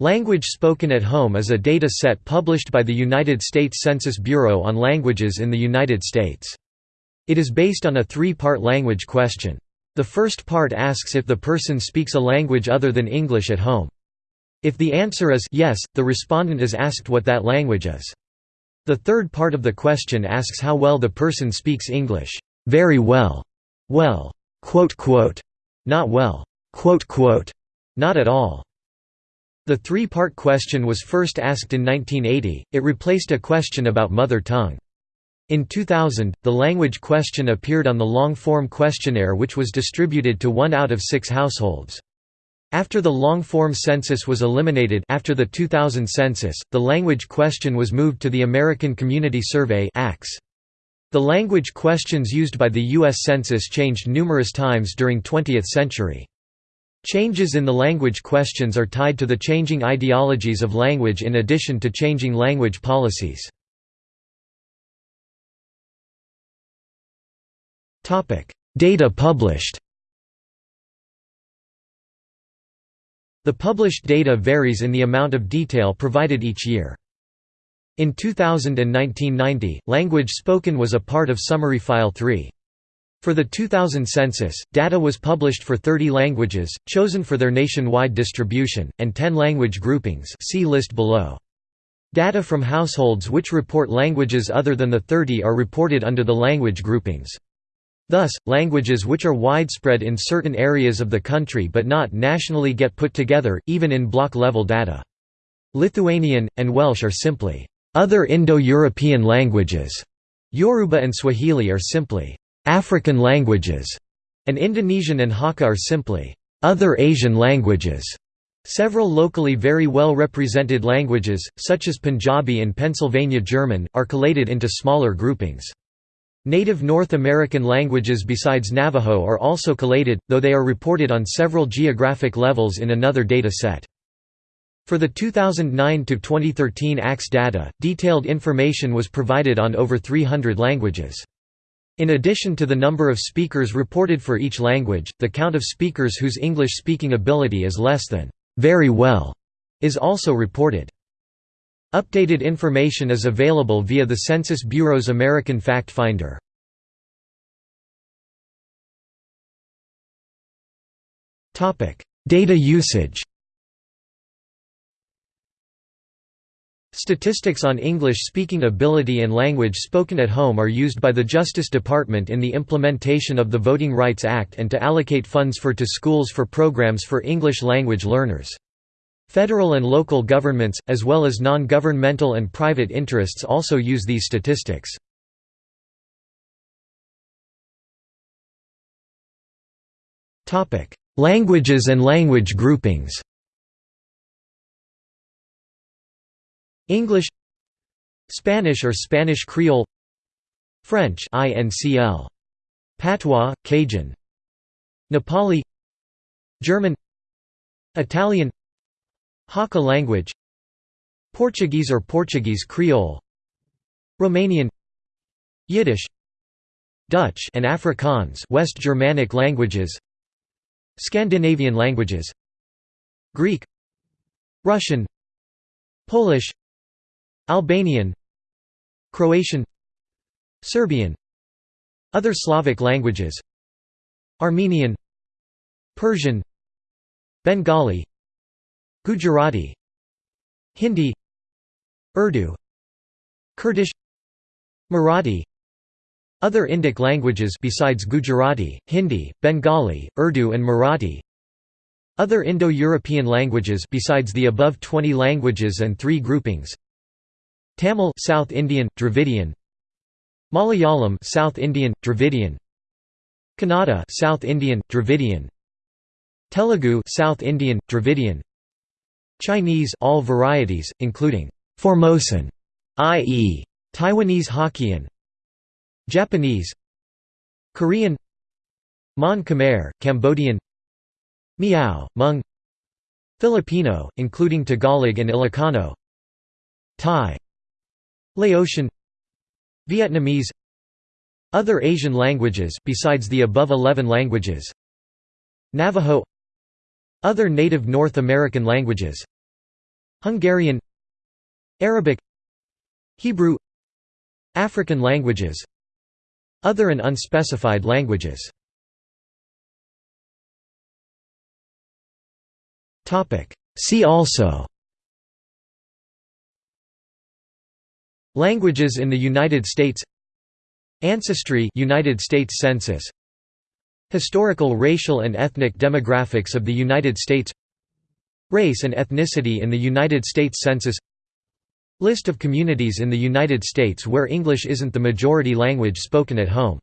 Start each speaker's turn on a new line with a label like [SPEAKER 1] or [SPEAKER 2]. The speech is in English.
[SPEAKER 1] Language spoken at home is a data set published by the United States Census Bureau on languages in the United States. It is based on a three-part language question. The first part asks if the person speaks a language other than English at home. If the answer is yes, the respondent is asked what that language is. The third part of the question asks how well the person speaks English. Very well. Well. Quote, quote. Not well. Quote, quote. Not at all. The three-part question was first asked in 1980, it replaced a question about mother tongue. In 2000, the language question appeared on the long-form questionnaire which was distributed to one out of six households. After the long-form census was eliminated after the 2000 census, the language question was moved to the American Community Survey The language questions used by the U.S. Census changed numerous times during 20th century. Changes in the language questions are tied to the changing ideologies of language in addition to changing language policies. Data published The published data varies in the amount of detail provided each year. In 2000 and 1990, language spoken was a part of Summary File 3. For the 2000 census, data was published for 30 languages, chosen for their nationwide distribution, and 10 language groupings see list below. Data from households which report languages other than the 30 are reported under the language groupings. Thus, languages which are widespread in certain areas of the country but not nationally get put together, even in block-level data. Lithuanian, and Welsh are simply, "...other Indo-European languages", Yoruba and Swahili are simply, "...African languages", and Indonesian and Hakka are simply, "...other Asian languages". Several locally very well represented languages, such as Punjabi and Pennsylvania German, are collated into smaller groupings. Native North American languages besides Navajo are also collated, though they are reported on several geographic levels in another data set. For the 2009–2013 ACS data, detailed information was provided on over 300 languages. In addition to the number of speakers reported for each language, the count of speakers whose English-speaking ability is less than very well is also reported. Updated information is available via the Census Bureau's American Fact Finder. Data usage Statistics on English-speaking ability and language spoken at home are used by the Justice Department in the implementation of the Voting Rights Act and to allocate funds for to schools for programs for English language learners. Federal and local governments, as well as non-governmental and private interests also use these statistics. Languages and language groupings English Spanish or Spanish Creole French INCL Patois, Cajun Nepali German Italian Hakka language Portuguese or Portuguese Creole Romanian Yiddish Dutch and Afrikaans West Germanic languages Scandinavian languages Greek Russian Polish Albanian Croatian Serbian Other Slavic languages Armenian Persian Bengali Gujarati Hindi Urdu Kurdish Marathi Other Indic languages besides Gujarati, Hindi, Bengali, Urdu and Marathi Other Indo-European languages besides the above 20 languages and three groupings Tamil South Indian, Dravidian. Malayalam South Indian, Dravidian. Kannada South Indian, Dravidian. Telugu South Indian, Dravidian. Chinese all varieties, including Formosan, i.e. Taiwanese Hokkien, Japanese, Korean, Mon Khmer, Cambodian, Miao, Hmong, Filipino, including Tagalog and Ilocano, Thai, Laotian, Vietnamese, other Asian languages besides the above 11 languages, Navajo other native North American languages Hungarian Arabic Hebrew African languages Other and unspecified languages. See also Languages in the United States. Ancestry United States Census. Historical racial and ethnic demographics of the United States. Race and ethnicity in the United States Census. List of communities in the United States where English isn't the majority language spoken at home